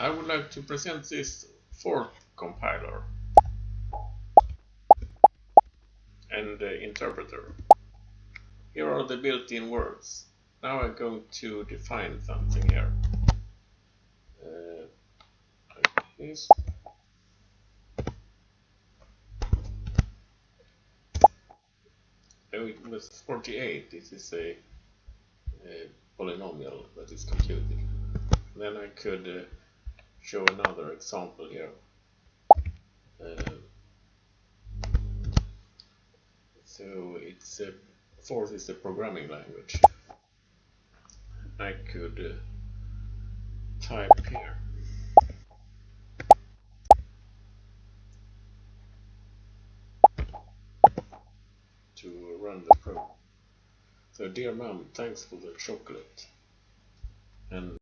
I would like to present this Forth compiler and the interpreter. Here are the built-in words. Now I'm going to define something here. Uh, like this. Oh, it was 48. This is a, a polynomial that is computed. Then I could uh, show another example here. Uh, so it's a Forth is the programming language. I could uh, type here. to run the program. So dear mom, thanks for the chocolate. And